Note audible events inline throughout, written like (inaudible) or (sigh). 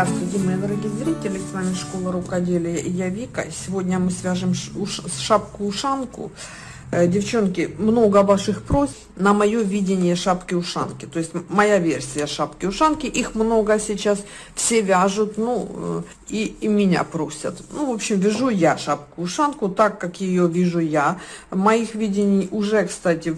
Здравствуйте, мои дорогие зрители, с вами Школа Рукоделия я Вика. Сегодня мы свяжем шапку-ушанку девчонки, много ваших просьб на мое видение шапки-ушанки. То есть моя версия шапки-ушанки, их много сейчас, все вяжут, ну, э, и, и меня просят. Ну, в общем, вяжу я шапку-ушанку так, как ее вижу я. Моих видений уже, кстати,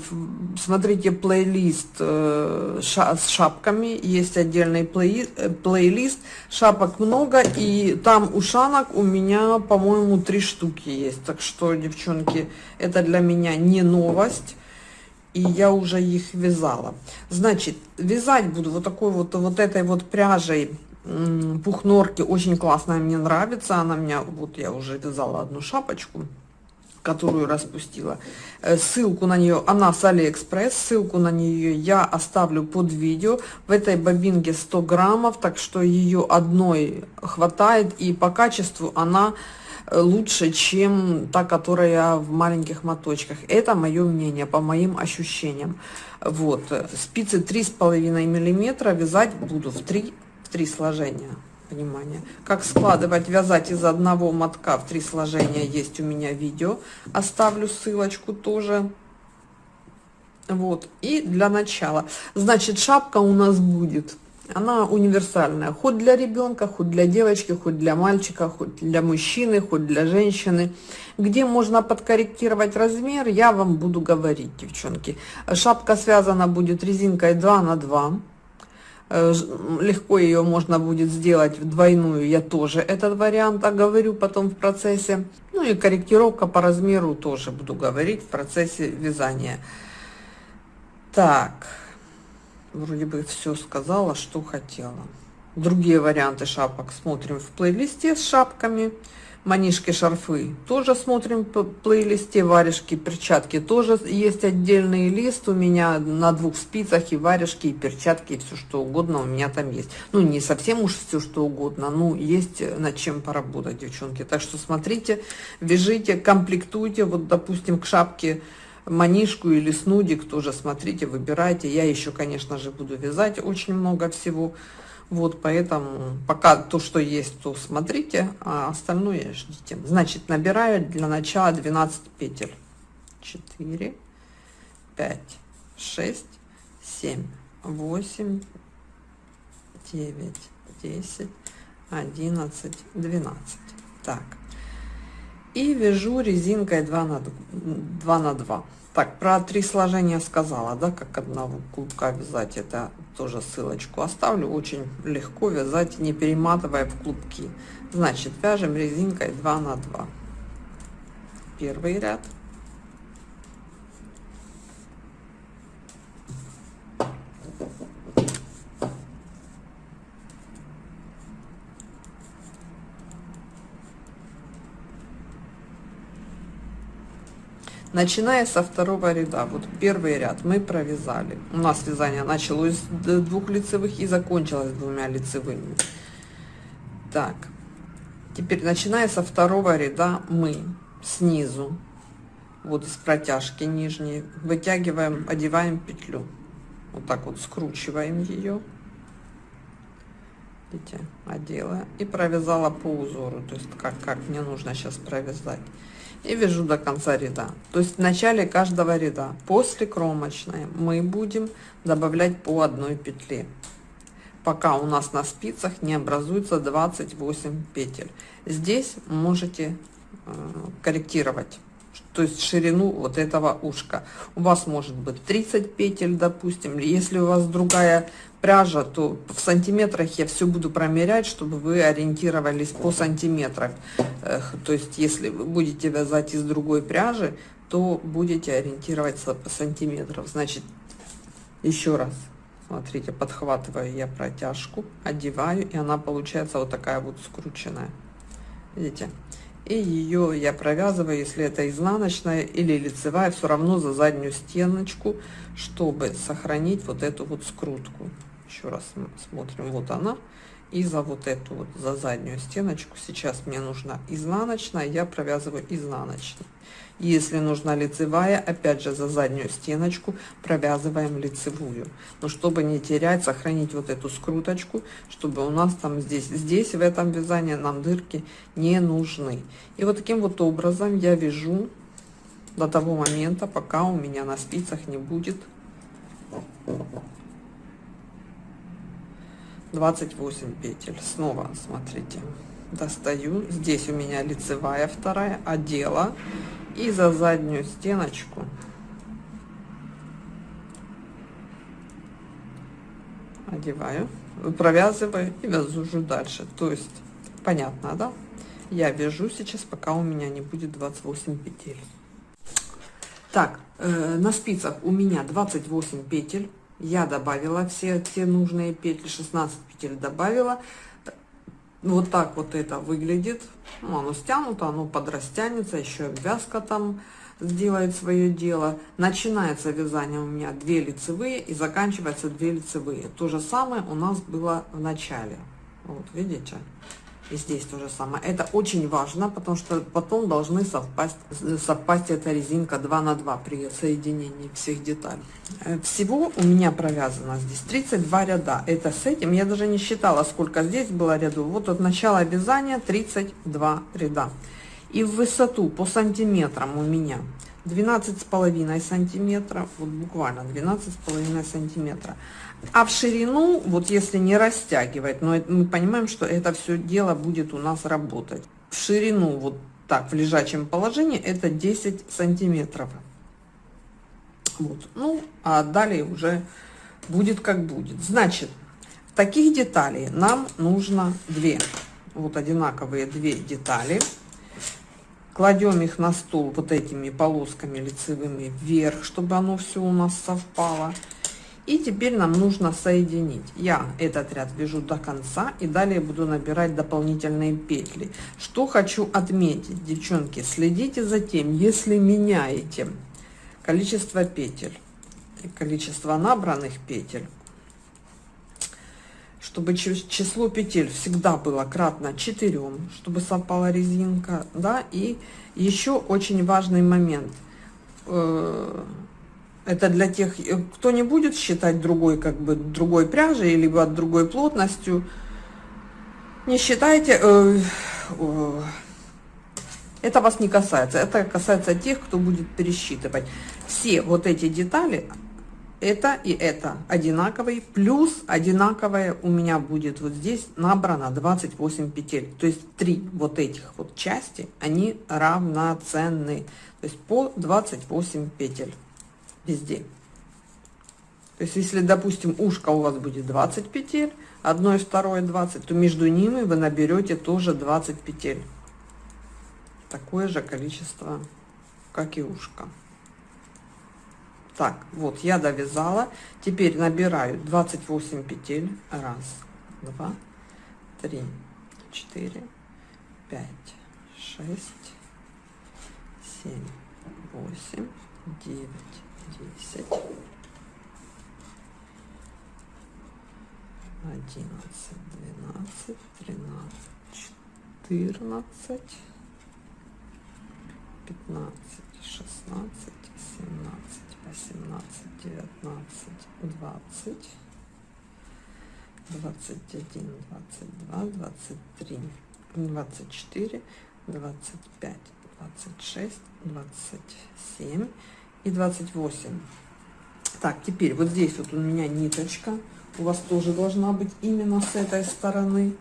смотрите плейлист э, ша с шапками, есть отдельный плей плейлист, шапок много, и там ушанок у меня, по-моему, три штуки есть. Так что, девчонки, это для меня меня не новость, и я уже их вязала. Значит, вязать буду вот такой вот, вот этой вот пряжей пух норки, очень классная, мне нравится, она меня, вот я уже вязала одну шапочку, которую распустила. Э, ссылку на нее, она с Алиэкспресс, ссылку на нее я оставлю под видео. В этой бобинке 100 граммов, так что ее одной хватает, и по качеству она лучше, чем та, которая в маленьких моточках. Это мое мнение, по моим ощущениям. Вот, спицы 3,5 миллиметра вязать буду в 3, в 3 сложения. Внимание. Как складывать, вязать из одного мотка в три сложения есть у меня видео. Оставлю ссылочку тоже. Вот, и для начала. Значит, шапка у нас будет она универсальная. Хоть для ребенка, хоть для девочки, хоть для мальчика, хоть для мужчины, хоть для женщины. Где можно подкорректировать размер, я вам буду говорить, девчонки. Шапка связана будет резинкой 2 на 2. Э, легко ее можно будет сделать в двойную, я тоже этот вариант оговорю потом в процессе. Ну и корректировка по размеру тоже буду говорить в процессе вязания. Так вроде бы все сказала, что хотела. Другие варианты шапок смотрим в плейлисте с шапками. Манишки, шарфы тоже смотрим по плейлисте. Варежки, перчатки тоже есть отдельный лист у меня на двух спицах. И варежки, и перчатки, и все что угодно у меня там есть. Ну, не совсем уж все что угодно, но есть над чем поработать, девчонки. Так что смотрите, вяжите, комплектуйте. Вот, допустим, к шапке манишку или снудик тоже смотрите, выбирайте. Я еще, конечно же, буду вязать очень много всего. Вот, поэтому пока то, что есть, то смотрите, а остальное ждите. Значит, набираю для начала 12 петель. 4, 5, 6, 7, 8, 9, 10, 11, 12. Так. И вяжу резинкой 2 на 2. На 2. Так, про три сложения сказала, да, как одного клубка вязать. Это тоже ссылочку оставлю. Очень легко вязать, не перематывая в клубки. Значит, вяжем резинкой 2 на 2. Первый ряд. Начиная со второго ряда, вот первый ряд мы провязали. У нас вязание началось с двух лицевых и закончилось двумя лицевыми. Так, теперь начиная со второго ряда мы снизу, вот из протяжки нижней, вытягиваем, одеваем петлю. Вот так вот скручиваем ее. Видите, одела и провязала по узору, то есть как, как мне нужно сейчас провязать и вяжу до конца ряда. То есть в начале каждого ряда. После кромочной мы будем добавлять по одной петле пока у нас на спицах не образуется 28 петель. Здесь можете э, корректировать то есть ширину вот этого ушка у вас может быть 30 петель допустим если у вас другая пряжа, то в сантиметрах я все буду промерять, чтобы вы ориентировались по сантиметрам. То есть, если вы будете вязать из другой пряжи, то будете ориентироваться по сантиметрам. Значит, еще раз, смотрите, подхватываю я протяжку, одеваю, и она получается вот такая вот скрученная. Видите? И ее я провязываю, если это изнаночная или лицевая, все равно за заднюю стеночку, чтобы сохранить вот эту вот скрутку. Еще раз смотрим. Вот она и за вот эту вот, за заднюю стеночку. Сейчас мне нужна изнаночная, я провязываю изнаночной. Если нужна лицевая, опять же за заднюю стеночку провязываем лицевую. Но чтобы не терять, сохранить вот эту скруточку, чтобы у нас там здесь, здесь в этом вязании нам дырки не нужны. И вот таким вот образом я вяжу до того момента, пока у меня на спицах не будет 28 петель. Снова смотрите, достаю. Здесь у меня лицевая вторая, одела и за заднюю стеночку одеваю, провязываю и вяжу дальше. То есть понятно, да? Я вяжу сейчас, пока у меня не будет 28 петель. Так, э, на спицах у меня 28 петель. Я добавила все те нужные петли, 16 петель добавила. Вот так вот это выглядит. Ну, оно стянуто, оно подрастянется, еще обвязка там сделает свое дело. Начинается вязание у меня 2 лицевые и заканчивается 2 лицевые. То же самое у нас было в начале. Вот, видите? И здесь то же самое. Это очень важно, потому что потом должны совпасть, совпасть эта резинка 2 на 2 при соединении всех деталей. Э, всего у меня провязано здесь 32 ряда. Это с этим, я даже не считала, сколько здесь было рядов. Вот от начала вязания 32 ряда. И в высоту по сантиметрам у меня 12 с половиной сантиметров, вот буквально 12 с половиной сантиметра. А в ширину, вот если не растягивать, но мы понимаем, что это все дело будет у нас работать. В ширину, вот так, в лежачем положении, это 10 сантиметров. Вот, ну, а далее уже будет как будет. Значит, таких деталей нам нужно две. Вот одинаковые две детали. Кладем их на стол вот этими полосками лицевыми вверх, чтобы оно все у нас совпало. И теперь нам нужно соединить. Я этот ряд вяжу до конца и далее буду набирать дополнительные петли. Что хочу отметить, девчонки, следите за тем, если меняете количество петель количество набранных петель, чтобы число петель всегда было кратно 4, чтобы совпала резинка, да, и еще очень важный момент э, – это для тех, э, кто не будет считать другой, как бы, другой пряжей, либо другой плотностью. Не считайте, э, э, это вас не касается. Это касается тех, кто будет пересчитывать. Все вот эти детали, это и это одинаковые, плюс одинаковое у меня будет вот здесь набрано 28 петель. То есть три вот этих вот части, они равноценны. То есть по 28 петель везде. То есть, если, допустим, ушко у вас будет 20 петель, одно и второе 20, то между ними вы наберете тоже 20 петель. Такое же количество, как и ушко. Так, вот я довязала. Теперь набираю 28 петель. Раз, два, три, четыре, пять, шесть, семь, восемь, девять десять, одиннадцать, двенадцать, тринадцать, четырнадцать, пятнадцать, шестнадцать, семнадцать, восемнадцать, девятнадцать, двадцать, двадцать один, двадцать два, двадцать три, двадцать четыре, двадцать пять, двадцать шесть, двадцать семь и 28 так теперь вот здесь вот у меня ниточка. У вас тоже должна быть именно с этой стороны.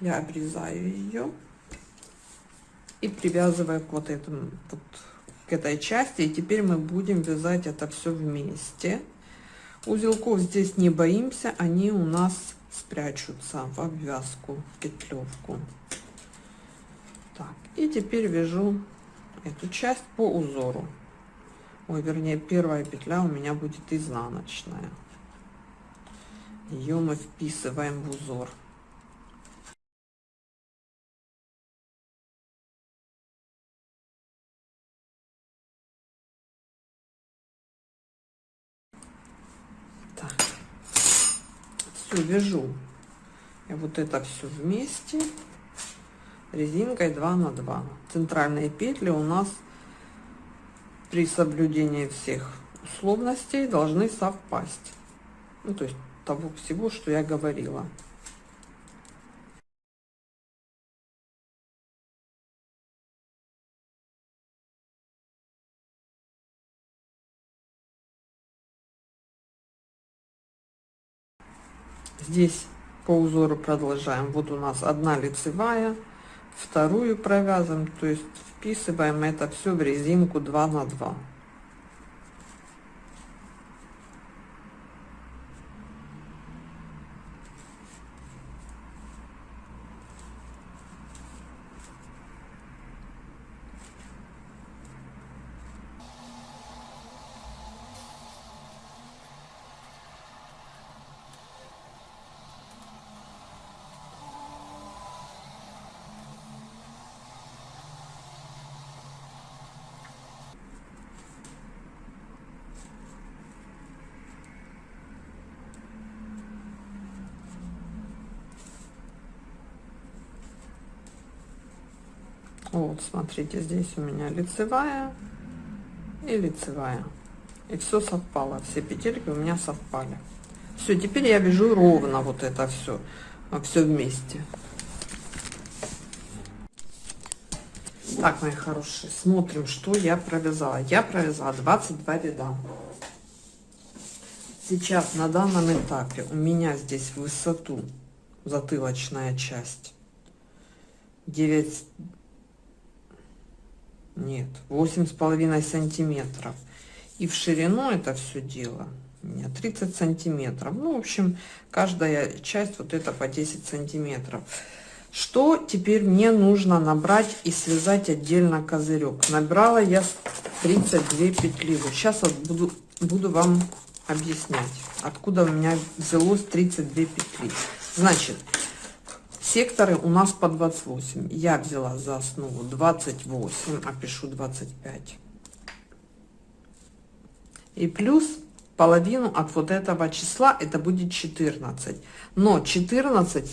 Я обрезаю ее и привязываю к вот этому вот к этой части. И теперь мы будем вязать это все вместе. Узелков здесь не боимся они у нас спрячутся в обвязку в петлевку так и теперь вяжу эту часть по узору. Ой вернее первая петля у меня будет изнаночная. Ее мы вписываем в узор. Все вяжу. И вот это все вместе резинкой 2 на 2 центральные петли у нас при соблюдении всех условностей должны совпасть. Ну, то есть того всего что я говорила. Здесь по узору продолжаем. Вот у нас одна лицевая вторую провязываем то есть вписываем это все в резинку 2 на 2 Вот, смотрите, здесь у меня лицевая и лицевая. И все совпало, все петельки у меня совпали. Все, теперь я вяжу ровно вот это все, все вместе. Так, мои хорошие, смотрим, что я провязала. Я провязала 22 ряда. Сейчас на данном этапе у меня здесь высоту затылочная часть 9 нет восемь с половиной сантиметров. И в ширину это все дело. У меня 30 сантиметров. Ну в общем каждая часть вот это по 10 сантиметров. Что теперь мне нужно набрать и связать отдельно козырек? Набрала я 32 петли. Вот сейчас вот буду буду вам объяснять откуда у меня взялось 32 петли. Значит секторы у нас по 28 я взяла за основу 28 а пишу 25 и плюс половину от вот этого числа это будет 14 но 14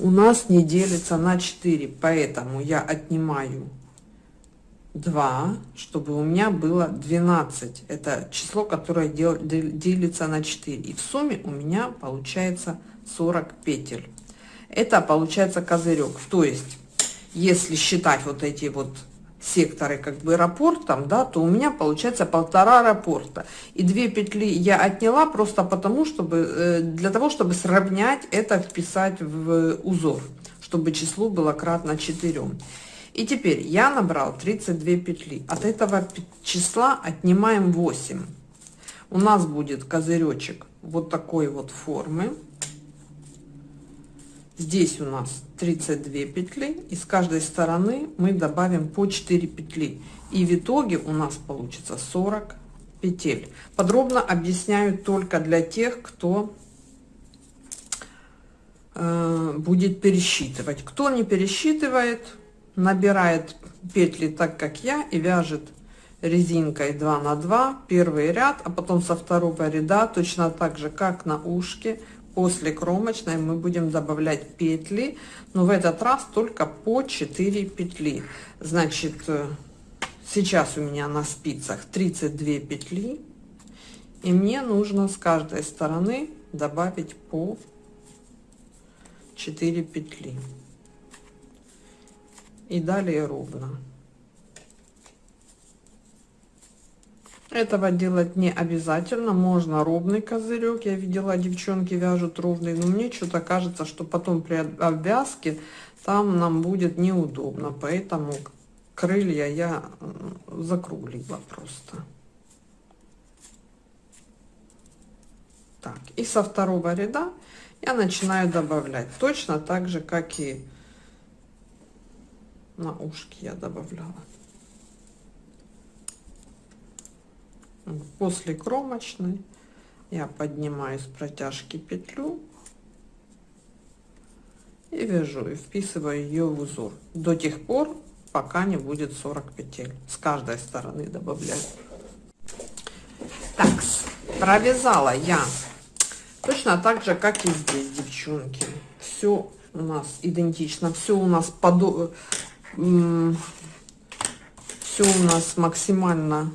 у нас не делится на 4 поэтому я отнимаю 2 чтобы у меня было 12 это число которое дел, делится на 4 и в сумме у меня получается 40 петель это получается козырек. То есть, если считать вот эти вот секторы как бы аэропортом, да, то у меня получается полтора аэропорта. И две петли я отняла просто потому, чтобы, э, для того, чтобы сравнять это, вписать в узор, чтобы число было кратно 4. И теперь я набрал 32 петли. От этого числа отнимаем 8. У нас будет козыречек вот такой вот формы. Здесь у нас 32 петли, и с каждой стороны мы добавим по 4 петли. И в итоге у нас получится 40 петель. Подробно объясняю только для тех, кто э, будет пересчитывать. Кто не пересчитывает, набирает петли так, как я, и вяжет резинкой 2 на 2 первый ряд, а потом со второго ряда точно так же, как на ушке, после кромочной мы будем добавлять петли но в этот раз только по 4 петли. Значит э, сейчас у меня на спицах 32 петли и мне нужно с каждой стороны добавить по 4 петли. И далее ровно Этого делать не обязательно, можно ровный козырек. Я видела, девчонки вяжут ровный, но мне что-то кажется, что потом при обвязке там нам будет неудобно, поэтому крылья я закруглила просто. Так, и со второго ряда я начинаю добавлять точно так же, как и на ушки я добавляла. После кромочной я поднимаю с протяжки петлю и вяжу и вписываю ее в узор до тех пор пока не будет 40 петель с каждой стороны добавляю так провязала я Точно так же, как и здесь, девчонки. Все у нас идентично, все у нас под... Все у нас максимально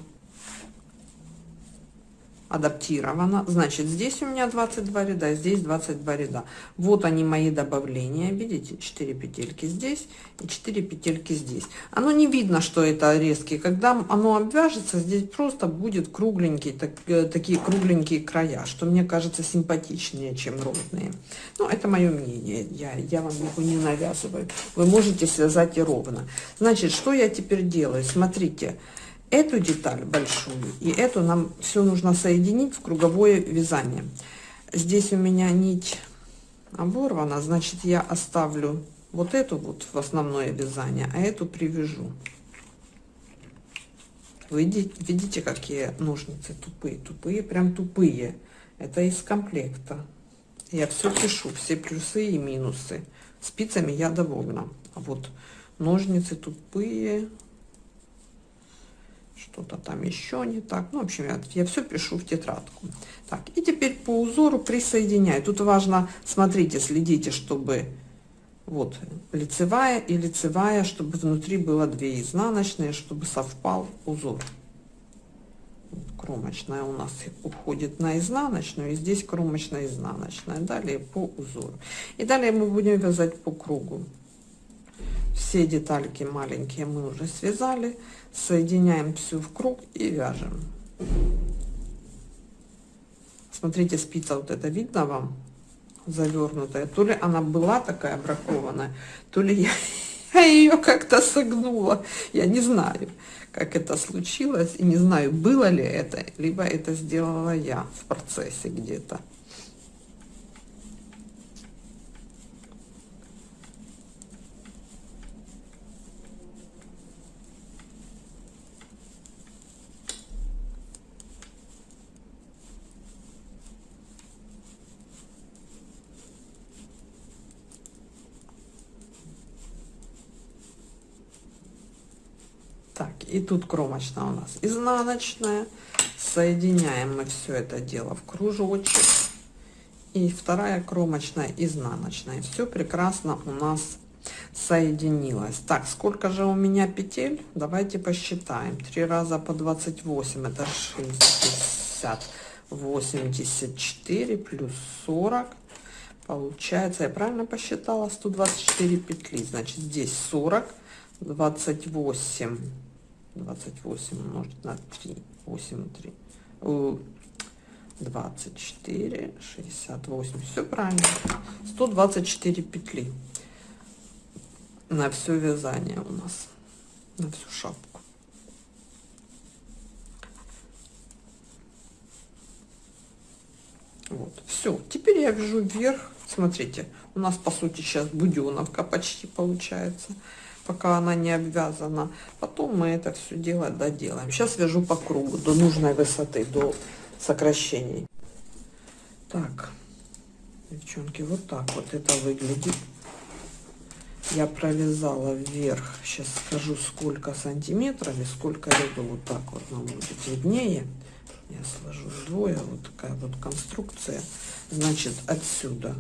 адаптировано. Значит, здесь у меня 22 ряда, здесь 22 ряда. Вот они мои добавления. Видите, 4 петельки здесь и 4 петельки здесь. Оно не видно, что это резкие. Когда оно обвяжется, здесь просто будет кругленькие, так, э, такие кругленькие края, что мне кажется симпатичнее, чем ровные. Но это мое мнение. Я, я вам его не навязываю. Вы можете связать и ровно. Значит, что я теперь делаю? Смотрите эту деталь большую и эту нам все нужно соединить в круговое вязание. Здесь у меня нить оборвана, значит я оставлю вот эту вот в основное вязание, а эту привяжу. Вы видите, какие ножницы тупые, тупые, прям тупые. Это из комплекта. Я все пишу, все плюсы и минусы. Спицами я довольна. А вот ножницы тупые, что-то там еще не так. Ну, в общем, я, я все пишу в тетрадку. Так, и теперь по узору присоединяю. Тут важно, смотрите, следите, чтобы вот лицевая и лицевая, чтобы внутри было две изнаночные, чтобы совпал узор. Кромочная у нас уходит на изнаночную, и здесь кромочная изнаночная. Далее по узору. И далее мы будем вязать по кругу. Все детальки маленькие мы уже связали. Соединяем всю в круг и вяжем. Смотрите, спица вот это видно вам? Завернутая. То ли она была такая бракованная, то ли я, (laughs) я ее как-то согнула. Я не знаю, как это случилось. И не знаю, было ли это, либо это сделала я в процессе где-то. Так, и тут кромочная у нас изнаночная. Соединяем мы все это дело в кружочек. И вторая кромочная изнаночная. Все прекрасно у нас соединилось. Так, сколько же у меня петель? Давайте посчитаем. 3 раза по 28, это 60. 84 плюс 40. Получается, я правильно посчитала? 124 петли. Значит, здесь 40, 28 28 умножить на 3, 8, 3, 24, 68, все правильно, 124 петли. На все вязание у нас, на всю шапку. Вот, все, теперь я вяжу вверх, смотрите, у нас по сути сейчас буденовка почти получается пока она не обвязана. Потом мы это все дело доделаем. Сейчас вяжу по кругу до нужной высоты, до сокращений. Так, девчонки, вот так вот это выглядит. Я провязала вверх, сейчас скажу сколько сантиметров и сколько ряду, вот так вот нам будет виднее. Я сложу вдвое, вот такая вот конструкция. Значит, отсюда,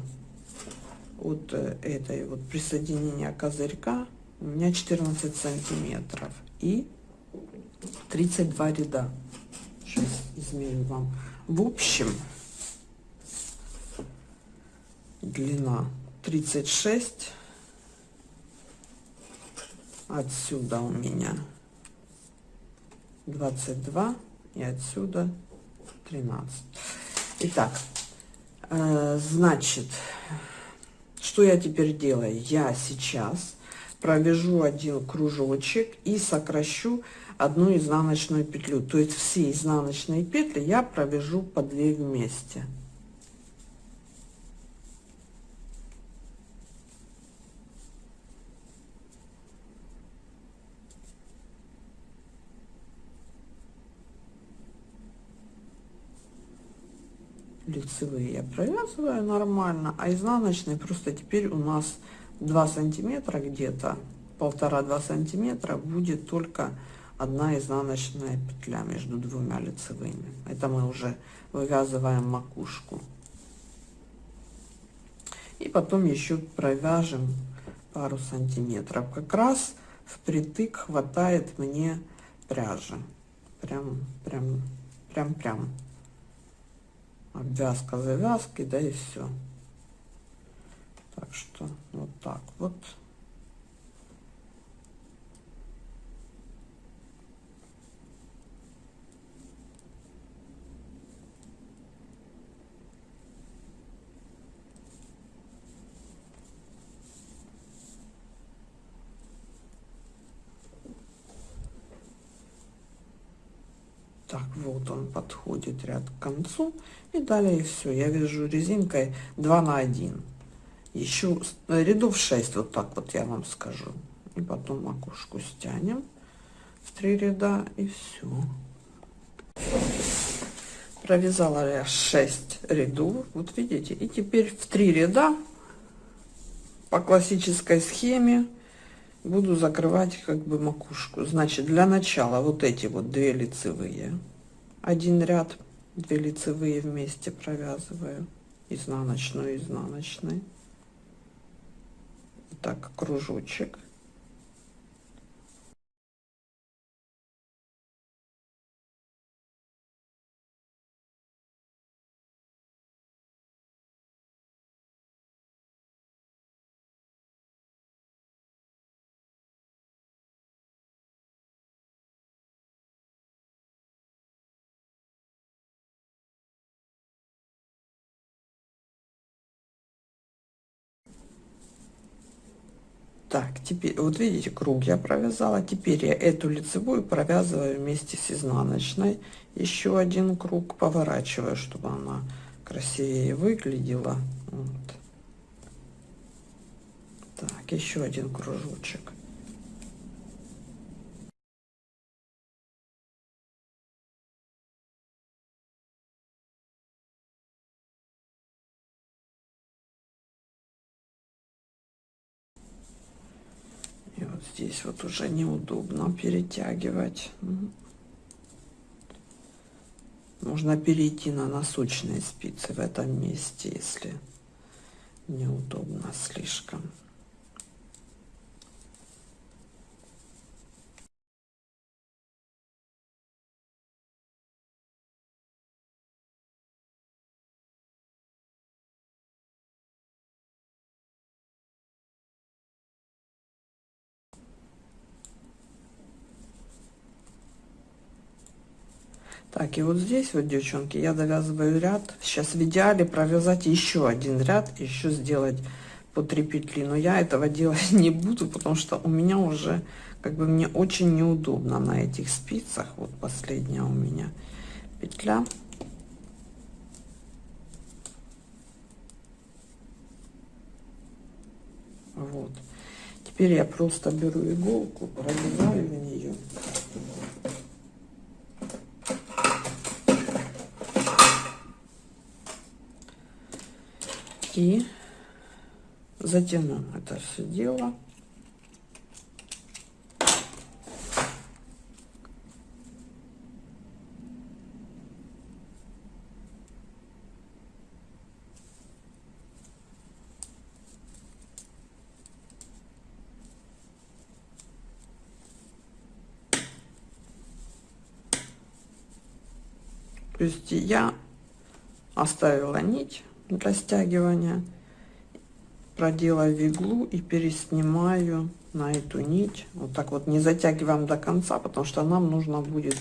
вот э, этой вот присоединения козырька у меня 14 сантиметров и 32 ряда. Сейчас измерю вам. В общем, длина 36. Отсюда у меня 22 и отсюда 13. Итак, э, значит, что я теперь делаю? Я сейчас провяжу один кружочек и сокращу одну изнаночную петлю. То есть все изнаночные петли я провяжу по 2 вместе. Лицевые я провязываю нормально а изнаночные просто теперь у нас 2 сантиметра где-то полтора-два сантиметра будет только одна изнаночная петля между двумя лицевыми это мы уже вывязываем макушку И потом еще провяжем пару сантиметров. Как раз впритык хватает мне пряжи. Прям, прям, прям, прям. Обвязка завязки, да и все. Так что вот так вот. Так, вот он подходит ряд к концу. И далее все. Я вяжу резинкой 2 на 1. Еще рядов 6, вот так вот я вам скажу. И потом макушку стянем в три ряда и все. Провязала я 6 рядов, вот видите. И теперь в три ряда по классической схеме буду закрывать как бы макушку значит для начала вот эти вот две лицевые один ряд 2 лицевые вместе провязываю изнаночную изнаночной так кружочек Так, теперь, вот видите, круг я провязала. Теперь я эту лицевую провязываю вместе с изнаночной. Еще один круг поворачиваю, чтобы она красивее выглядела. Вот. Так, еще один кружочек. Здесь вот уже неудобно перетягивать. Можно перейти на носочные спицы в этом месте, если неудобно слишком. Так, и вот здесь вот, девчонки, я довязываю ряд. Сейчас в идеале провязать еще один ряд, еще сделать по 3 петли. Но я этого (laughs) делать не буду, потому что у меня уже, как бы, мне очень неудобно на этих спицах. Вот последняя у меня петля. Вот. Теперь я просто беру иголку, прорезаю в нее. И затяну это все дело. То есть я оставила нить для стягивания проделаю иглу и переснимаю на эту нить. Вот так вот не затягиваем до конца потому что нам нужно будет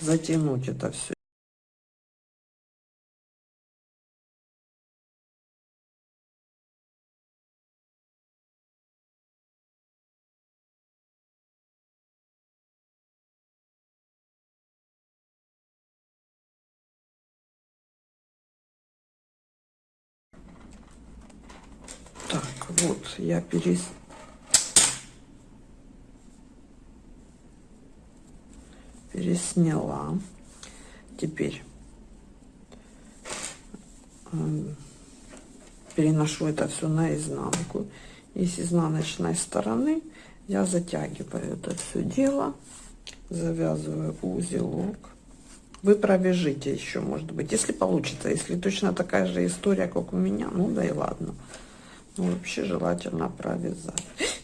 затянуть это все я перес... пересняла. Теперь эм, переношу это все на изнанку. И с изнаночной стороны я затягиваю это все дело, завязываю узелок. Вы провяжите еще, может быть, если получится. Если точно такая же история, как у меня, ну да и ладно. Ну, вообще желательно провязать. (gasps)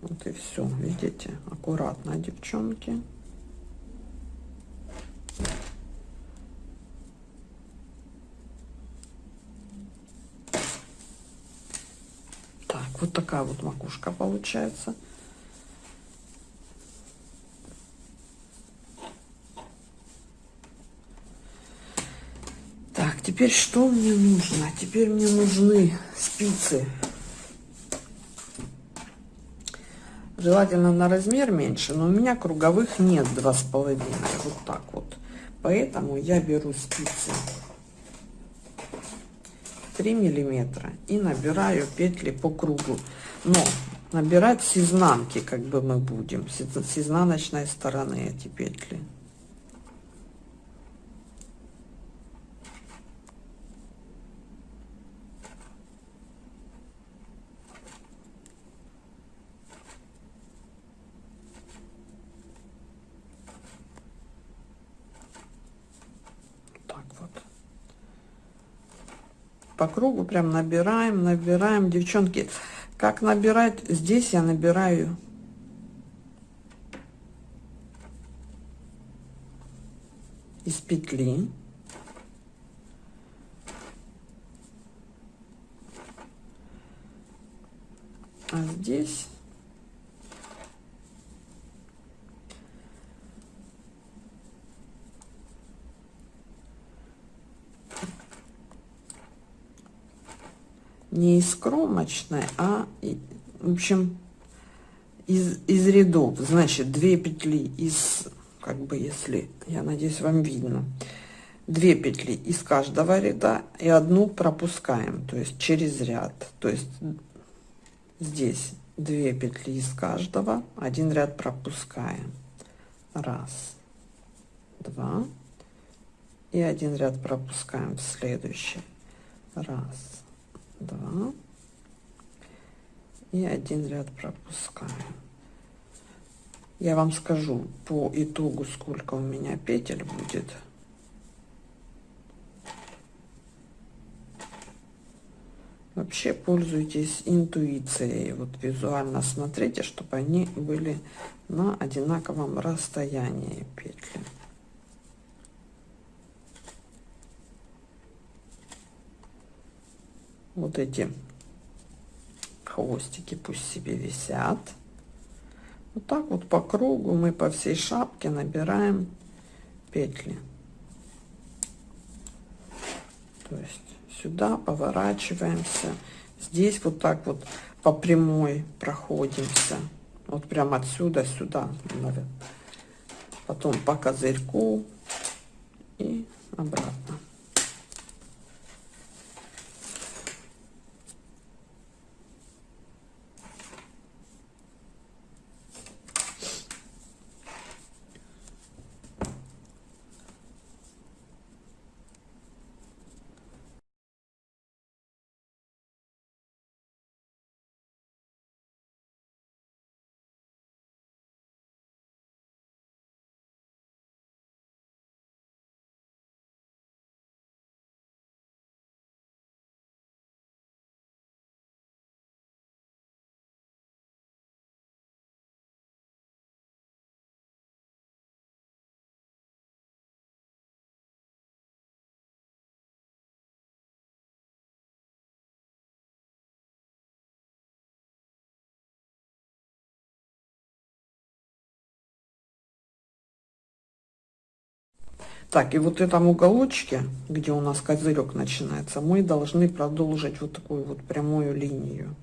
Вот и все, видите, аккуратно, девчонки. Так, вот такая вот макушка получается. Так, теперь что мне нужно? Теперь мне нужны спицы Желательно на размер меньше, но у меня круговых нет два с половиной. Вот так вот. Поэтому я беру спицы 3 миллиметра и набираю петли по кругу. Но набирать с изнанки, как бы мы будем, с изнаночной стороны эти петли. По кругу прям набираем, набираем. Девчонки, как набирать? Здесь я набираю из петли. А здесь не из кромочной, а, в общем, из, из рядов. Значит, две петли из, как бы, если, я надеюсь, вам видно, две петли из каждого ряда и одну пропускаем, то есть через ряд. То есть здесь две петли из каждого, один ряд пропускаем. Раз, два, и один ряд пропускаем в следующий. Раз, два. И один ряд пропускаем я вам скажу по итогу сколько у меня петель будет. Вообще пользуйтесь интуицией. Вот визуально смотрите чтобы они были на одинаковом расстоянии петли вот эти хвостики пусть себе висят. Вот так вот по кругу мы по всей шапке набираем петли. То есть сюда поворачиваемся. Здесь вот так вот по прямой проходимся. Вот прям отсюда сюда. Потом по козырьку и обратно. Так, и вот этом уголочке, где у нас козырек начинается, мы должны продолжить вот такую вот прямую линию.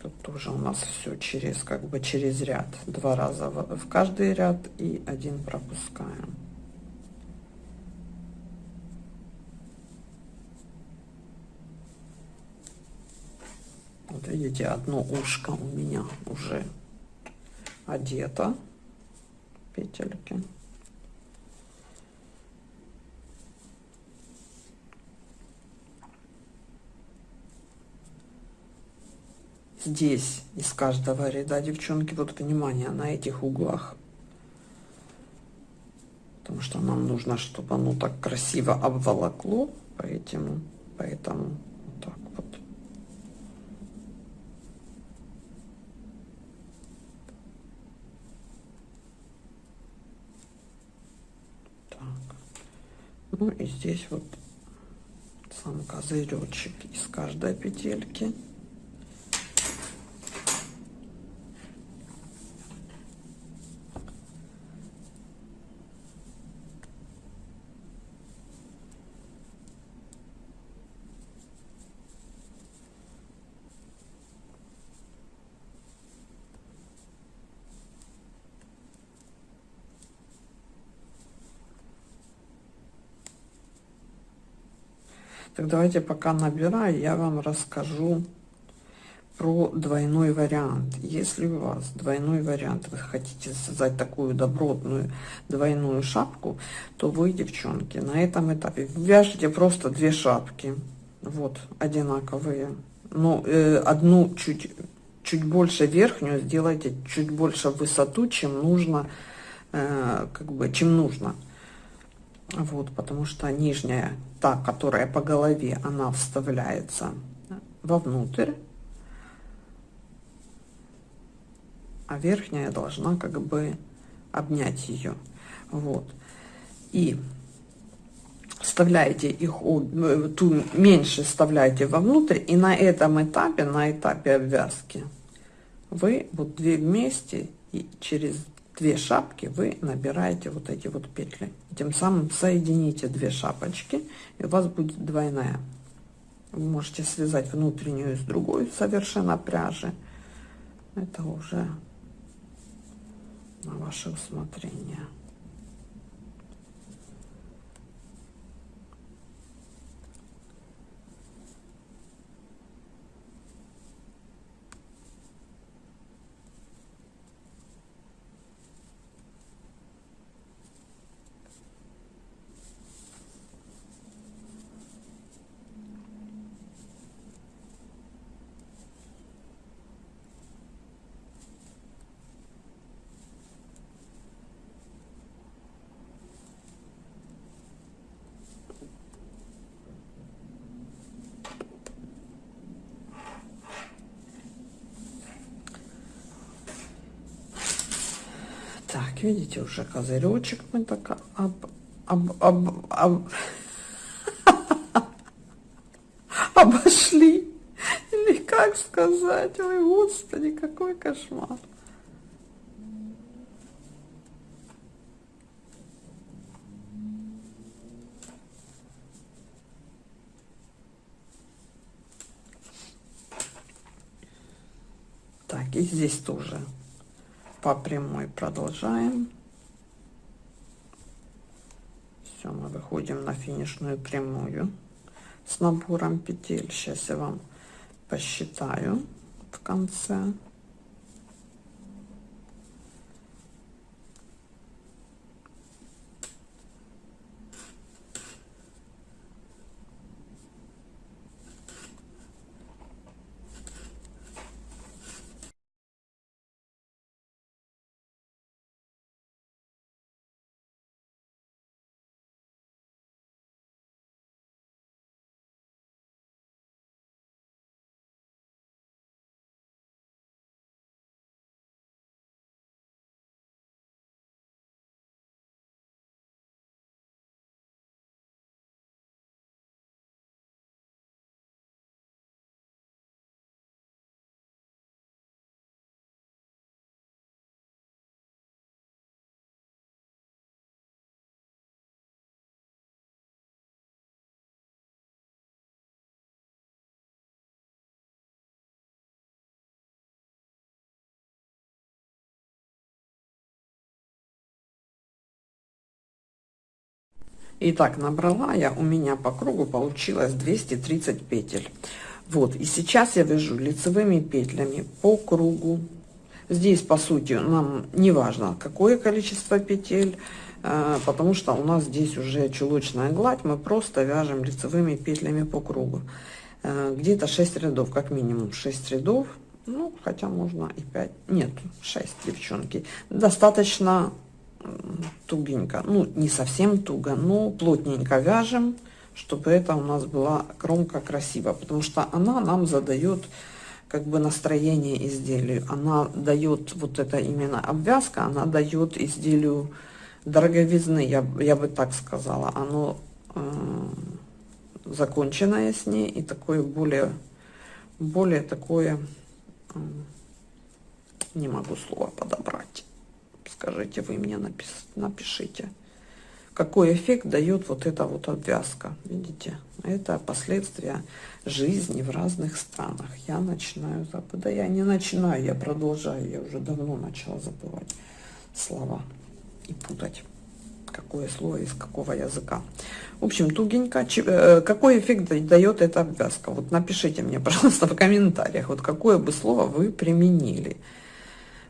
Тут тоже у нас все через, как бы через ряд. Два раза в, в каждый ряд и один пропускаем. Вот видите, одно ушко у меня уже одето петельки. здесь из каждого ряда, девчонки, вот внимание на этих углах. Потому что нам нужно, чтобы оно так красиво обволокло, поэтому, поэтому вот так вот. Так. Ну и здесь вот сам козыречек из каждой петельки. Так давайте пока набираю, я вам расскажу про двойной вариант. Если у вас двойной вариант, вы хотите создать такую добротную двойную шапку, то вы, девчонки, на этом этапе вяжите просто две шапки. Вот, одинаковые. Но э, одну чуть, чуть больше верхнюю сделайте чуть больше высоту, чем нужно, э, как бы, чем нужно. Вот, потому что нижняя, та, которая по голове, она вставляется вовнутрь, а верхняя должна как бы обнять ее. Вот. И вставляете их, э, ту меньше вставляете вовнутрь, и на этом этапе, на этапе обвязки, вы вот две вместе и через две шапки вы набираете вот эти вот петли. Тем самым соедините две шапочки и у вас будет двойная. Вы можете связать внутреннюю с другой совершенно пряжи. Это уже на ваше усмотрение Так, видите, уже козыречек мы так об, об, об, об, (laughs) обошли. Или как сказать? Ой, господи, какой кошмар. Так, и здесь тоже по прямой продолжаем. Все, мы выходим на финишную прямую с набором петель. Сейчас я вам посчитаю в конце. Итак, набрала я, у меня по кругу получилось 230 петель. Вот, и сейчас я вяжу лицевыми петлями по кругу. Здесь, по сути, нам не важно, какое количество петель, э, потому что у нас здесь уже чулочная гладь, мы просто вяжем лицевыми петлями по кругу. Э, где-то 6 рядов, как минимум 6 рядов Ну, хотя можно и 5, нет, 6, девчонки. Достаточно тугенько, ну, не совсем туго, но плотненько вяжем, чтобы это у нас была кромка красиво, потому что она нам задает как бы настроение изделию. Она дает, вот это именно обвязка, она дает изделию дороговизны, я, я бы так сказала. Оно э, законченное с ней и такое более, более такое, э, не могу слова подобрать. Скажите вы мне, напис, напишите какой эффект дает вот эта вот обвязка. Видите, это последствия жизни в разных странах. Я начинаю забывать. Да я не начинаю, я продолжаю. Я уже давно начала забывать слова и путать какое слово из какого языка. В общем, тугенько. Э, какой эффект дает эта обвязка? Вот напишите мне, (laughs) пожалуйста, в комментариях, вот какое бы слово вы применили.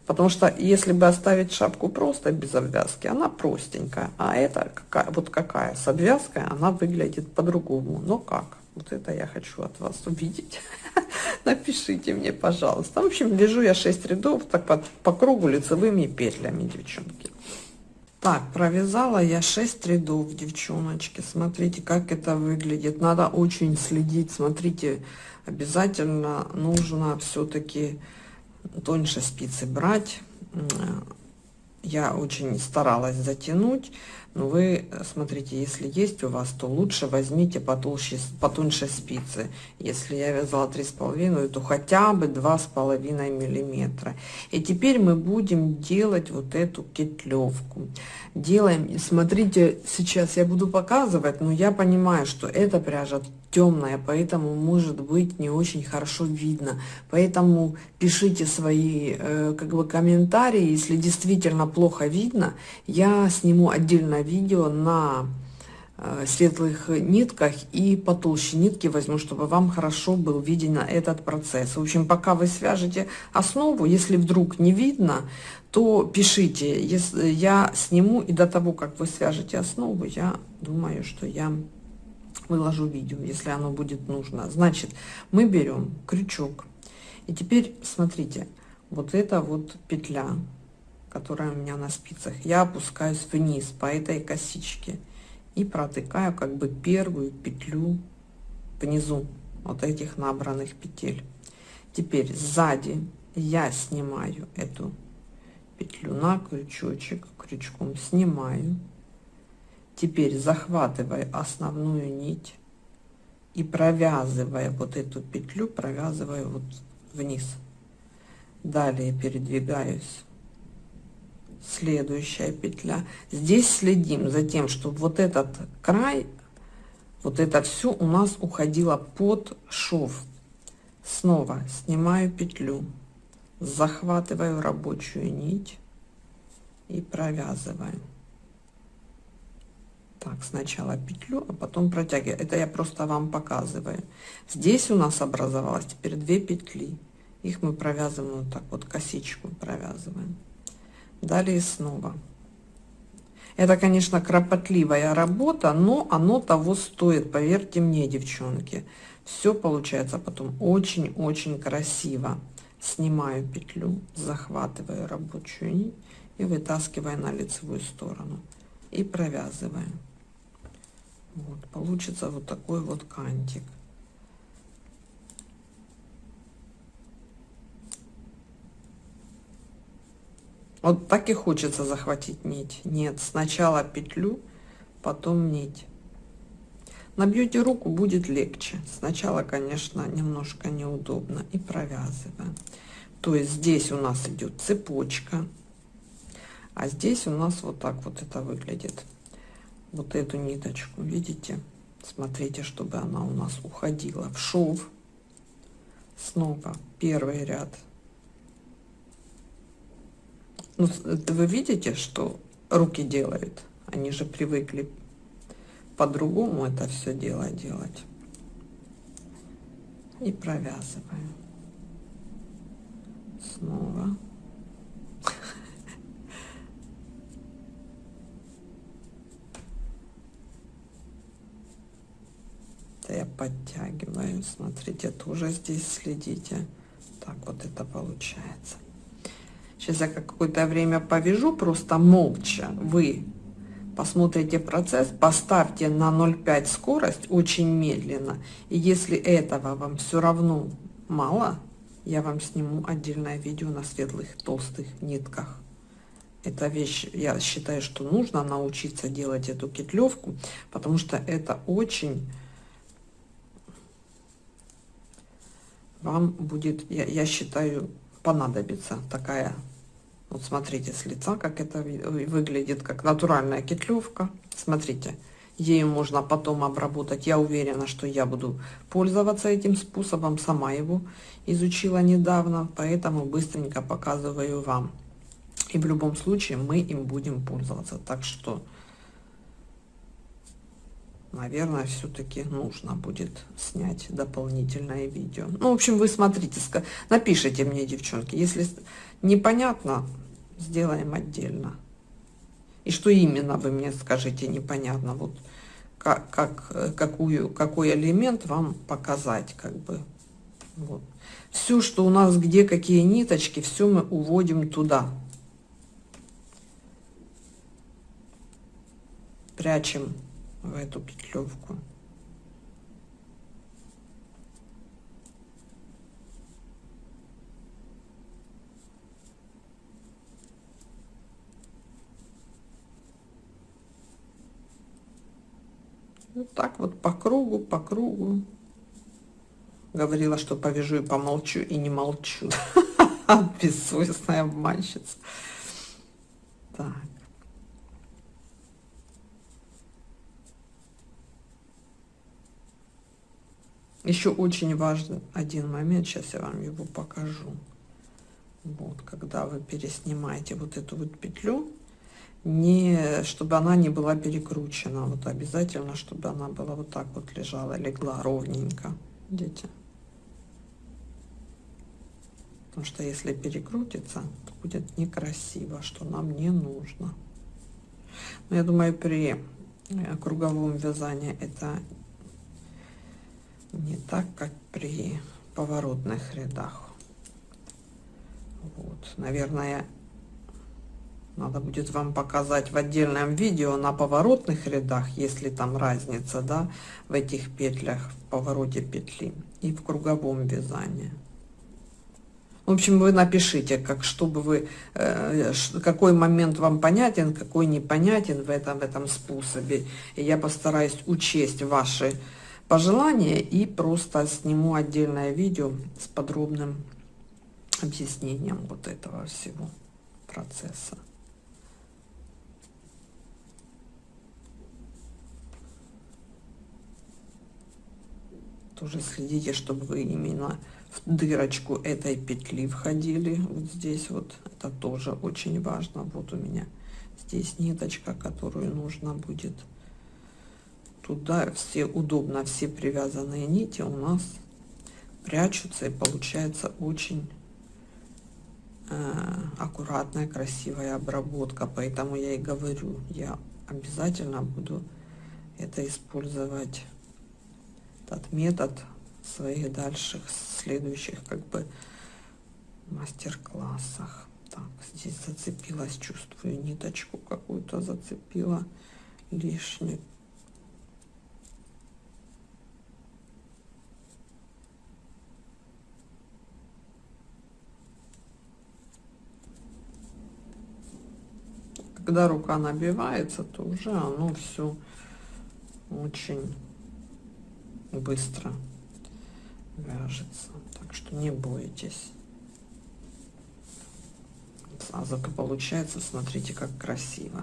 Потому что если бы оставить шапку просто без обвязки, она простенькая. А это какая, вот какая с обвязкой, она выглядит по-другому. Но как? Вот это я хочу от вас увидеть. (laughs) Напишите мне, пожалуйста. В общем, вяжу я 6 рядов так по, по кругу лицевыми петлями, девчонки. Так, провязала я 6 рядов, девчоночки. Смотрите, как это выглядит. Надо очень следить. Смотрите, обязательно нужно все-таки тоньше спицы брать. Я очень старалась затянуть, но вы смотрите, если есть у вас, то лучше возьмите потолще, потоньше спицы. Если я вязала три с половиной, то хотя бы два с половиной миллиметра. И теперь мы будем делать вот эту петлевку. Делаем, смотрите, сейчас я буду показывать, но я понимаю, что эта пряжа темная, поэтому может быть не очень хорошо видно. Поэтому пишите свои э, как бы комментарии, если действительно плохо видно, я сниму отдельное видео на э, светлых нитках и потолще нитки возьму, чтобы вам хорошо был виден этот процесс. В общем, пока вы свяжете основу, если вдруг не видно, то пишите. Если я сниму и до того, как вы свяжете основу, я думаю, что я выложу видео, если оно будет нужно. Значит, мы берем крючок. И теперь смотрите, вот эта вот петля, которая у меня на спицах, я опускаюсь вниз по этой косичке и протыкаю как бы первую петлю внизу вот этих набранных петель. Теперь сзади я снимаю эту петлю на крючочек, крючком снимаю Теперь захватываю основную нить и провязывая вот эту петлю, провязываю вот вниз. Далее передвигаюсь. Следующая петля. Здесь следим за тем, чтобы вот этот край, вот это все у нас уходило под шов. Снова снимаю петлю, захватываю рабочую нить и провязываю. Так сначала петлю а потом протягиваю. Это я просто вам показываю. Здесь у нас образовалось теперь две петли. Их мы провязываем вот так вот косичку провязываем далее снова. Это конечно кропотливая работа но оно того стоит поверьте мне девчонки. Все получается потом очень очень красиво. Снимаю петлю захватываю рабочую нить и вытаскиваю на лицевую сторону. И провязываем. Вот, получится вот такой вот кантик. Вот так и хочется захватить нить. Нет, сначала петлю, потом нить. Набьете руку, будет легче. Сначала, конечно, немножко неудобно. И провязываем. То есть здесь у нас идет цепочка, а здесь у нас вот так вот это выглядит вот эту ниточку, видите? Смотрите, чтобы она у нас уходила в шов. Снова первый ряд. Ну, вы видите, что руки делают? Они же привыкли по-другому это все дело делать. И провязываем. Снова. это я подтягиваю смотрите тоже здесь следите так вот это получается. Сейчас я какое-то время повяжу, просто молча. Вы посмотрите процесс, поставьте на 0,5 скорость очень медленно. И если этого вам все равно мало, я вам сниму отдельное видео на светлых толстых нитках. Эта вещь, я считаю, что нужно научиться делать эту кетлевку, потому что это очень вам будет, я, я считаю, понадобится такая вот смотрите с лица, как это выглядит, как натуральная кетлевка. Смотрите, ею можно потом обработать. Я уверена, что я буду пользоваться этим способом. Сама его изучила недавно, поэтому быстренько показываю вам. И в любом случае мы им будем пользоваться. Так что, наверное, все-таки нужно будет снять дополнительное видео. Ну, в общем, вы смотрите, напишите мне, девчонки, если непонятно, сделаем отдельно. И что именно, вы мне скажите, непонятно. Вот как, как, какую, какой элемент вам показать, как бы. Вот. Все, что у нас, где какие ниточки, все мы уводим туда. Прячем в эту петлевку. Вот так вот по кругу, по кругу. Говорила, что повяжу и помолчу, и не молчу. (laughs) Бессовестная обманщица. Так. Еще очень важный один момент, сейчас я вам его покажу. Вот, когда вы переснимаете вот эту вот петлю, не, чтобы она не была перекручена. Вот обязательно, чтобы она была вот так вот лежала, легла ровненько. Видите? Потому что если перекрутится, то будет некрасиво, что нам не нужно. Но я думаю, при э, круговом вязании это не так, как при поворотных рядах. Вот, наверное, надо будет вам показать в отдельном видео на поворотных рядах, если там разница, да, в этих петлях, в повороте петли и в круговом вязании. В общем, вы напишите, как чтобы вы, э, какой момент вам понятен, какой непонятен в этом, в этом способе. И я постараюсь учесть ваши пожелания и просто сниму отдельное видео с подробным объяснением вот этого всего процесса. тоже следите чтобы вы именно в дырочку этой петли входили. Вот здесь вот. Это тоже очень важно. Вот у меня здесь ниточка которую нужно будет туда все удобно все привязанные нити у нас прячутся и получается очень э, аккуратная красивая обработка. Поэтому я и говорю я обязательно буду это использовать этот метод в своих дальших следующих как бы мастер-классах. Так здесь зацепилась чувствую ниточку какую-то зацепила лишнюю когда рука набивается то уже оно все очень быстро вяжется. Так что не бойтесь. Сразу получается, смотрите, как красиво.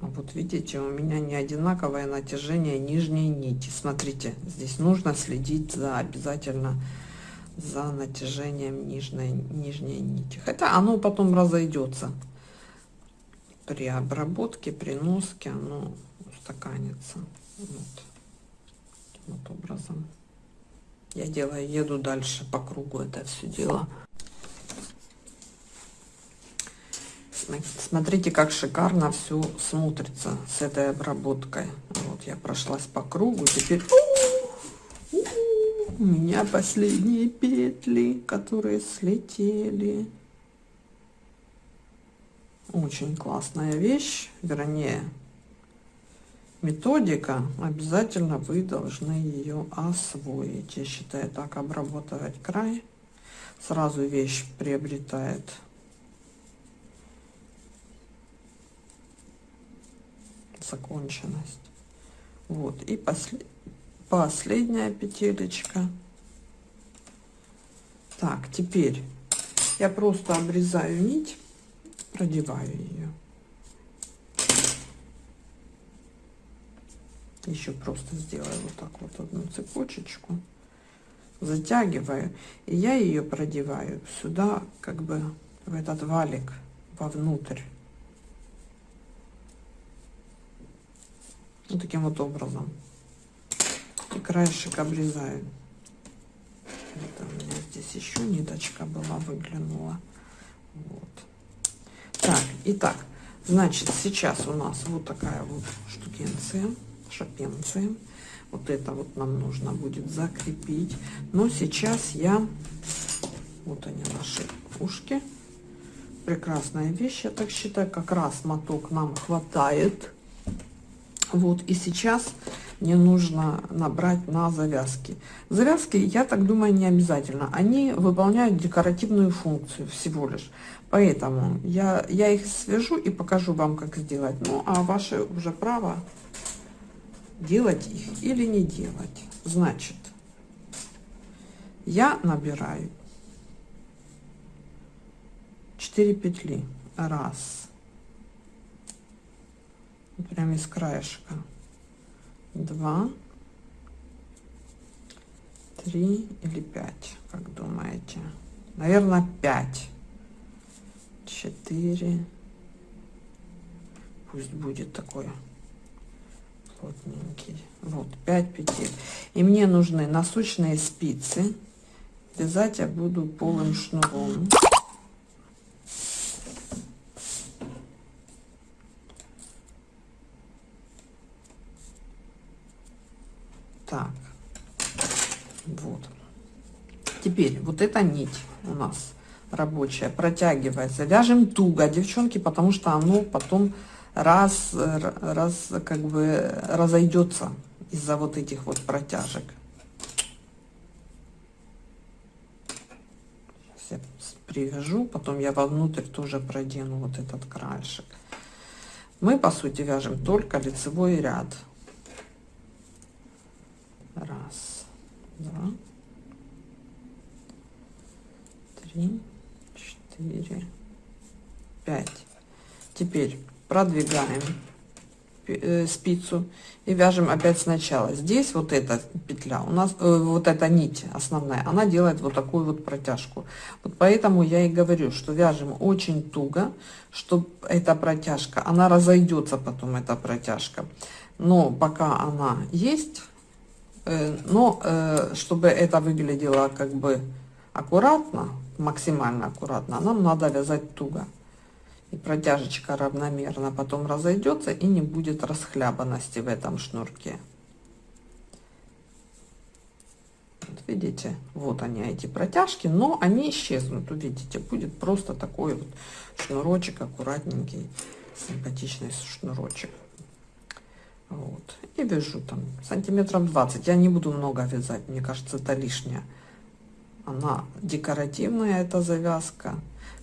А вот видите, у меня не одинаковое натяжение нижней нити. Смотрите, здесь нужно следить за обязательно за натяжением нижней, нижней нити. Хотя оно потом разойдется при обработке, при носке, оно устаканится. Вот вот образом я делаю еду дальше по кругу это все дело смотрите как шикарно все смотрится с этой обработкой вот я прошлась по кругу теперь У меня последние петли, которые слетели. Очень классная вещь, вернее, методика. Обязательно вы должны ее освоить. Я считаю, так обработать край. Сразу вещь приобретает законченность. Вот. И после, последняя петелечка. Так, теперь я просто обрезаю нить, продеваю ее. Еще просто сделаю вот так вот одну цепочечку, затягиваю, и я ее продеваю сюда, как бы в этот валик, вовнутрь. Вот таким вот образом. И краешек обрезаю. Это у меня здесь еще ниточка была, выглянула. Вот. Так, итак, значит, сейчас у нас вот такая вот штукенция, шапенция. Вот это вот нам нужно будет закрепить. Но сейчас я... Вот они наши ушки. Прекрасная вещь, я так считаю. Как раз моток нам хватает. Вот, и сейчас мне нужно набрать на завязки. Завязки, я так думаю, не обязательно. Они выполняют декоративную функцию всего лишь. Поэтому я, я их свяжу и покажу вам, как сделать. Ну, а ваше уже право делать их или не делать. Значит, я набираю 4 петли. Раз прям из краешка. Два, три или пять, как думаете? Наверное, пять. Четыре. Пусть будет такой плотненький. Вот, пять петель. И мне нужны носочные спицы. Вязать я буду полым шнуром. Так, вот. Теперь вот эта нить у нас рабочая протягивается. Вяжем туго, девчонки, потому что оно потом раз, раз как бы разойдется из-за вот этих вот протяжек. Сейчас я привяжу, потом я вовнутрь тоже продену вот этот краешек. Мы, по сути, вяжем только лицевой ряд. Раз, два, три, четыре, пять. Теперь продвигаем э, спицу и вяжем опять сначала. Здесь вот эта петля, у нас э, вот эта нить основная, она делает вот такую вот протяжку. Вот поэтому я и говорю, что вяжем очень туго, чтобы эта протяжка, она разойдется потом, эта протяжка. Но пока она есть, Э, но э, чтобы это выглядело как бы аккуратно, максимально аккуратно, нам надо вязать туго. И протяжечка равномерно потом разойдется и не будет расхлябанности в этом шнурке. Вот видите, вот они эти протяжки, но они исчезнут, увидите, будет просто такой вот шнурочек аккуратненький, симпатичный шнурочек. Вот. И вяжу там сантиметров 20. Я не буду много вязать, мне кажется, это лишнее. Она декоративная, эта завязка.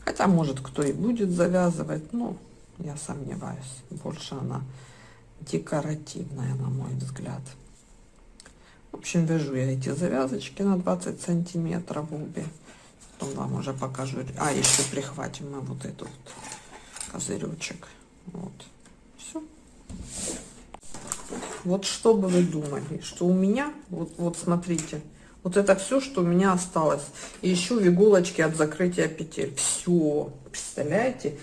Хотя, может, кто и будет завязывать, но я сомневаюсь. Больше она декоративная, на мой взгляд. В общем, вяжу я эти завязочки на 20 сантиметров обе. Потом вам уже покажу. А, еще прихватим мы вот этот вот козыречек. Вот. Все. Вот что бы вы думали, что у меня, вот, вот смотрите, вот это все, что у меня осталось. И еще в иголочки от закрытия петель. Все, представляете?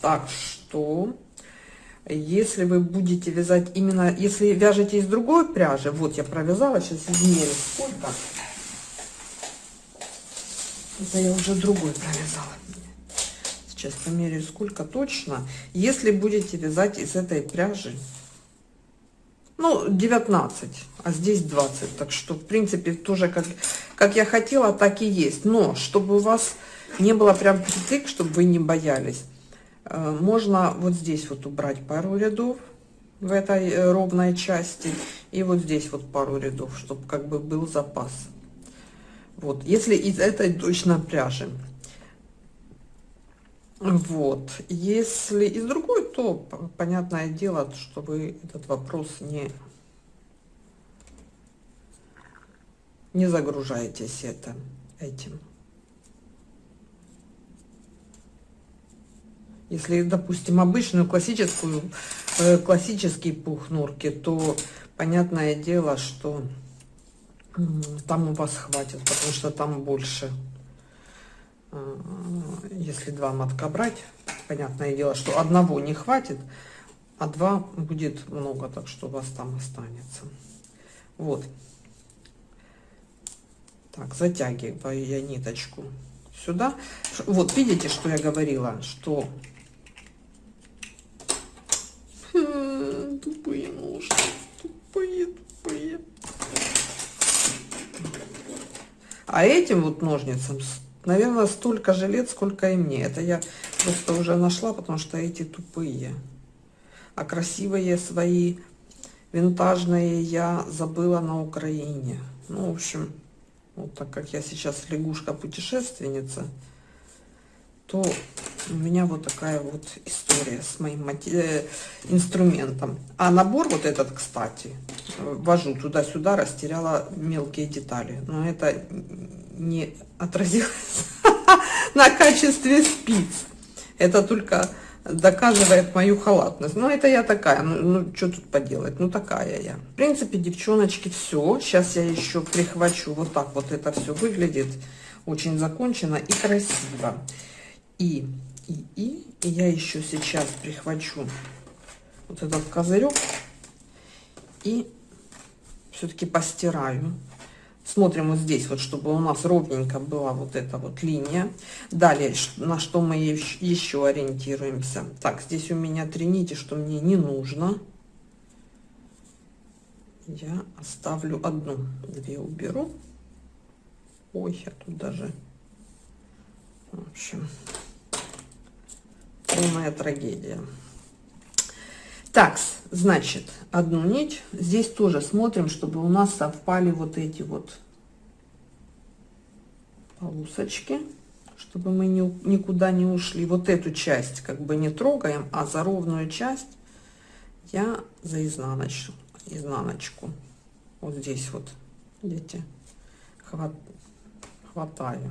Так что, если вы будете вязать именно, если вяжете из другой пряжи, вот я провязала, сейчас измерю сколько. Это я уже другой провязала. Сейчас померяю сколько точно. Если будете вязать из этой пряжи, Ну, 19, а здесь 20. Так что, в принципе, тоже как, как я хотела, так и есть. Но, чтобы у вас не было прям притык, чтобы вы не боялись, э, можно вот здесь вот убрать пару рядов в этой э, ровной части. И вот здесь вот пару рядов, чтобы как бы был запас. Вот, если из этой точно пряжи. Вот, если из другой, то понятное дело, что вы этот вопрос не не загружаетесь это этим. Если, допустим, обычную классическую, э, классический пух норки, то понятное дело, что там у вас хватит, потому что там больше если два мотка брать, понятное дело, что одного не хватит, а два будет много, так что у вас там останется. Вот. Так, затягиваю я ниточку сюда. Вот, видите, что я говорила, что... (laughs) Тупые ножки, тупые, тупые. А этим вот ножницам Наверное, столько же лет, сколько и мне. Это я просто уже нашла, потому что эти тупые. А красивые свои, винтажные я забыла на Украине. Ну, в общем, вот так как я сейчас лягушка-путешественница, то у меня вот такая вот история с моим э, инструментом. А набор вот этот, кстати, вожу туда-сюда, растеряла мелкие детали. Но это не отразилось (laughs) на качестве спиц. Это только доказывает мою халатность. Ну, это я такая, ну, ну что тут поделать, ну, такая я. В принципе, девчоночки, все. Сейчас я еще прихвачу, вот так вот это все выглядит очень закончено и красиво. И, и, и, и я еще сейчас прихвачу вот этот козырек и все-таки постираю Смотрим вот здесь, вот, чтобы у нас ровненько была вот эта вот линия. Далее, на что мы еще ориентируемся. Так, здесь у меня три нити, что мне не нужно. Я оставлю одну, две уберу. Ой, я тут даже... В общем, полная трагедия. Так, значит, одну нить. Здесь тоже смотрим, чтобы у нас совпали вот эти вот полосочки, чтобы мы не, никуда не ушли. Вот эту часть как бы не трогаем, а за ровную часть я за изнаночку, изнаночку вот здесь вот, видите, хват, хватаю.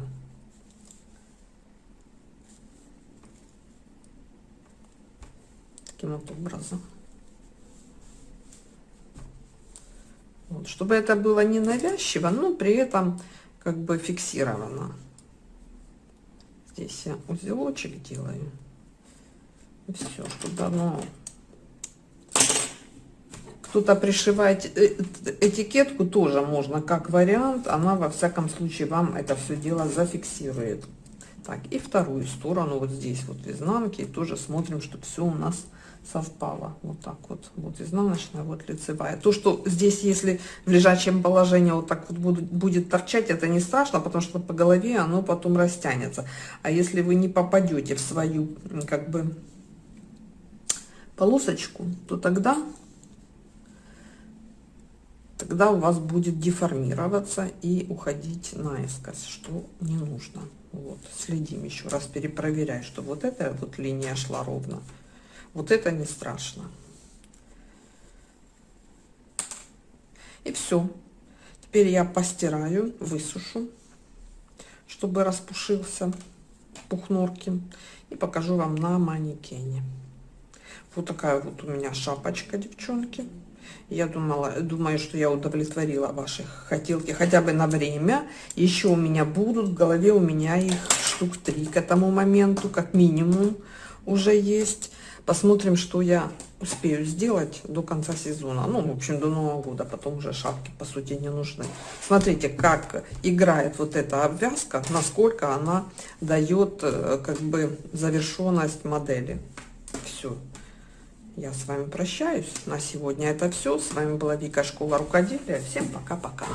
Таким вот образом. Вот, чтобы это было не навязчиво, но при этом как бы фиксировано. Здесь я узелочек делаю. Все, чтобы оно... Кто-то пришивает э, этикетку, тоже можно как вариант. Она во всяком случае вам это все дело зафиксирует. Так, и вторую сторону вот здесь вот в изнанке тоже смотрим, чтобы все у нас совпало. Вот так вот. Вот изнаночная, вот лицевая. То, что здесь, если в лежачем положении вот так вот будет, будет торчать, это не страшно, потому что по голове оно потом растянется. А если вы не попадете в свою, как бы, полосочку, то тогда тогда у вас будет деформироваться и уходить наискось, что не нужно. Вот, следим еще раз, перепроверяй, что вот эта вот линия шла ровно. Вот это не страшно. И все. Теперь я постираю, высушу, чтобы распушился пух норки. И покажу вам на манекене. Вот такая вот у меня шапочка, девчонки. Я думала, думаю, что я удовлетворила ваших хотелки хотя бы на время. Еще у меня будут, в голове у меня их штук три к этому моменту, как минимум уже есть. Посмотрим, что я успею сделать до конца сезона. Ну, в общем, до Нового года. Потом уже шапки, по сути, не нужны. Смотрите, как играет вот эта обвязка, насколько она дает, э, как бы, завершенность модели. Все. я с вами прощаюсь. На сегодня это все. С вами была Вика Школа Рукоделия. Всем пока-пока.